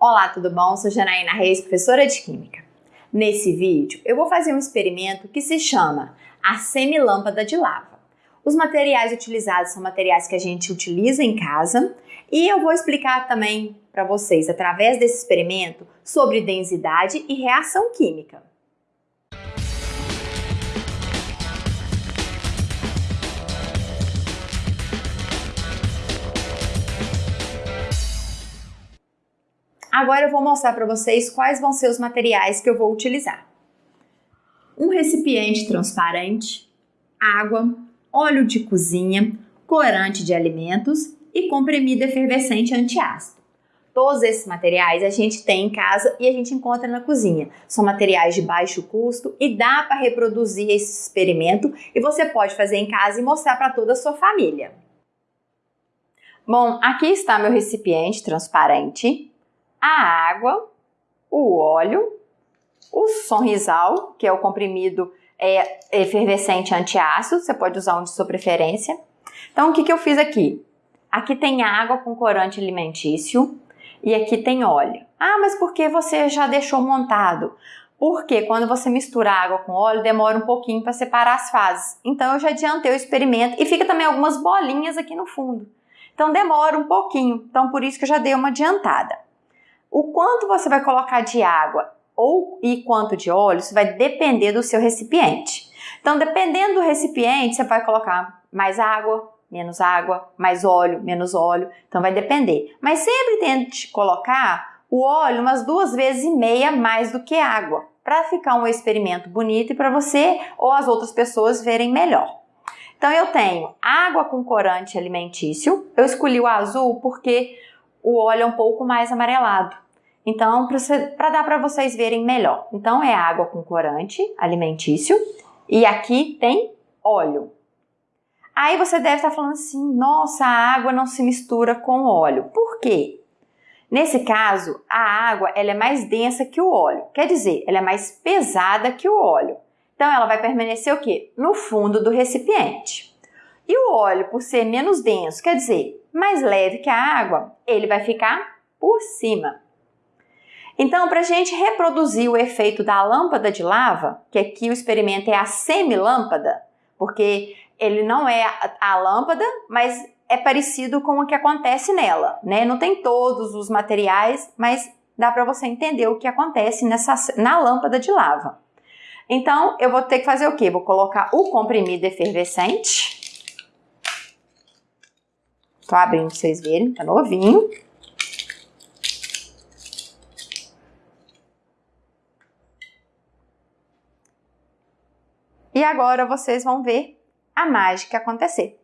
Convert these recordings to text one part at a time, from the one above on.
Olá, tudo bom? Sou Janaína Reis, professora de Química. Nesse vídeo, eu vou fazer um experimento que se chama a semilâmpada de lava. Os materiais utilizados são materiais que a gente utiliza em casa e eu vou explicar também para vocês, através desse experimento, sobre densidade e reação química. Agora eu vou mostrar para vocês quais vão ser os materiais que eu vou utilizar. Um recipiente transparente, água, óleo de cozinha, corante de alimentos e comprimido efervescente antiácido. Todos esses materiais a gente tem em casa e a gente encontra na cozinha. São materiais de baixo custo e dá para reproduzir esse experimento e você pode fazer em casa e mostrar para toda a sua família. Bom, aqui está meu recipiente transparente a água, o óleo, o sonrisal, que é o comprimido é, efervescente antiácido, você pode usar um de sua preferência. Então, o que, que eu fiz aqui? Aqui tem água com corante alimentício e aqui tem óleo. Ah, mas por que você já deixou montado? Porque quando você mistura água com óleo, demora um pouquinho para separar as fases. Então, eu já adiantei o experimento e fica também algumas bolinhas aqui no fundo. Então, demora um pouquinho. Então, por isso que eu já dei uma adiantada. O quanto você vai colocar de água ou e quanto de óleo, isso vai depender do seu recipiente. Então, dependendo do recipiente, você vai colocar mais água, menos água, mais óleo, menos óleo. Então, vai depender. Mas sempre tente colocar o óleo umas duas vezes e meia mais do que água, para ficar um experimento bonito e para você ou as outras pessoas verem melhor. Então, eu tenho água com corante alimentício. Eu escolhi o azul porque o óleo é um pouco mais amarelado. Então, para dar para vocês verem melhor. Então, é água com corante alimentício e aqui tem óleo. Aí você deve estar falando assim: nossa, a água não se mistura com óleo. Por quê? Nesse caso, a água ela é mais densa que o óleo, quer dizer, ela é mais pesada que o óleo. Então, ela vai permanecer o quê? No fundo do recipiente. E o óleo, por ser menos denso, quer dizer, mais leve que a água, ele vai ficar por cima. Então, para a gente reproduzir o efeito da lâmpada de lava, que aqui o experimento é a semilâmpada, porque ele não é a, lâmpada, mas é parecido com o que acontece nela, né? Não tem todos os materiais, mas dá para você entender o que acontece nessa, na lâmpada de lava. Então, eu vou ter que fazer o quê? Vou colocar o comprimido efervescente Tô abrindo pra vocês verem, tá novinho. E agora vocês vão ver a mágica acontecer.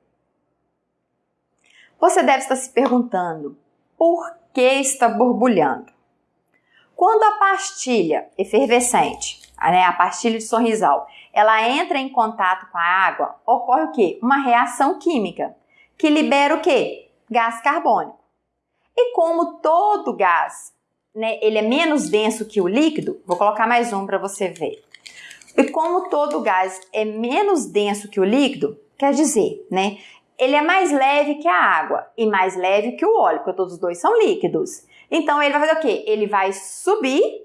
Você deve estar se perguntando por que está borbulhando. Quando a pastilha efervescente, né, a pastilha de sorrisal, ela entra em contato com a água, ocorre o quê? Uma reação química que libera o quê? Gás carbônico. E como todo gás, né, ele é menos denso que o líquido, vou colocar mais um para você ver. E como todo gás é menos denso que o líquido, quer dizer, né, ele é mais leve que a água e mais leve que o óleo, porque todos os dois são líquidos. Então ele vai fazer o quê? Ele vai subir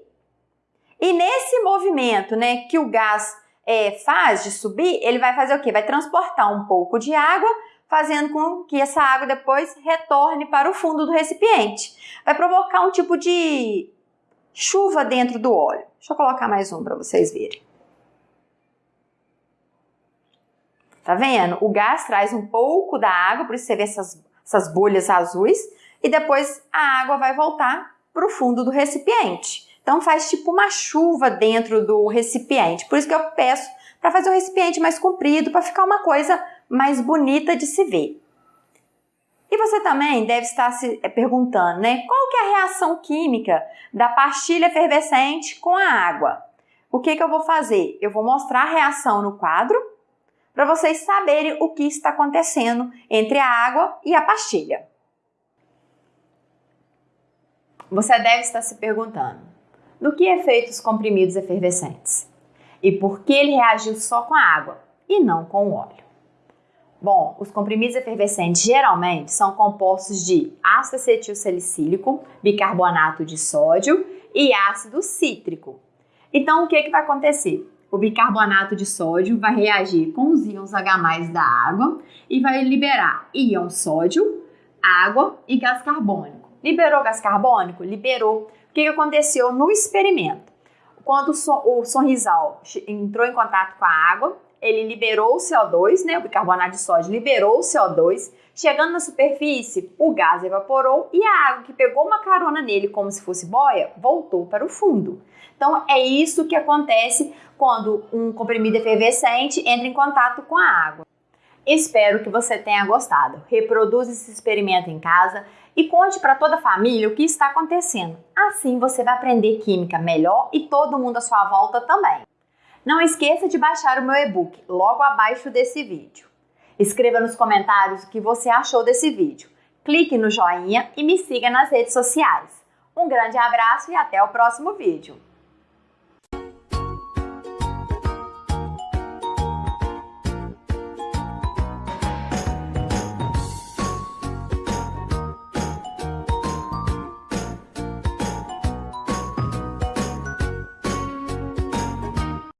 e nesse movimento, né, que o gás é, faz de subir, ele vai fazer o quê? Vai transportar um pouco de água fazendo com que essa água depois retorne para o fundo do recipiente. Vai provocar um tipo de chuva dentro do óleo. Deixa eu colocar mais um para vocês verem. Tá vendo? O gás traz um pouco da água, por isso você vê essas, essas bolhas azuis, e depois a água vai voltar para o fundo do recipiente. Então faz tipo uma chuva dentro do recipiente. Por isso que eu peço para fazer o recipiente mais comprido, para ficar uma coisa mais bonita de se ver. E você também deve estar se eh, perguntando, né? Qual que é a reação química da pastilha efervescente com a água? O que, que eu vou fazer? Eu vou mostrar a reação no quadro para vocês saberem o que está acontecendo entre a água e a pastilha. Você deve estar se perguntando, do que é feito os comprimidos efervescentes? E por que ele reagiu só com a água e não com o óleo? Bom, os comprimidos efervescentes geralmente são compostos de ácido acetil salicílico, bicarbonato de sódio e ácido cítrico. Então, o que, que vai acontecer? O bicarbonato de sódio vai reagir com os íons H+, da água e vai liberar íon sódio, água e gás carbônico. Liberou gás carbônico? Liberou. O que aconteceu no experimento? Quando o sonrisal entrou em contato com a água, ele liberou o CO2, né, o bicarbonato de sódio liberou o CO2, chegando na superfície, o gás evaporou e a água que pegou uma carona nele como se fosse boia, voltou para o fundo. Então é isso que acontece quando um comprimido efervescente entra em contato com a água. Espero que você tenha gostado. Reproduza esse experimento em casa e conte para toda a família o que está acontecendo. Assim você vai aprender química melhor e todo mundo à sua volta também. Não esqueça de baixar o meu e-book logo abaixo desse vídeo. Escreva nos comentários o que você achou desse vídeo. Clique no joinha e me siga nas redes sociais. Um grande abraço e até o próximo vídeo.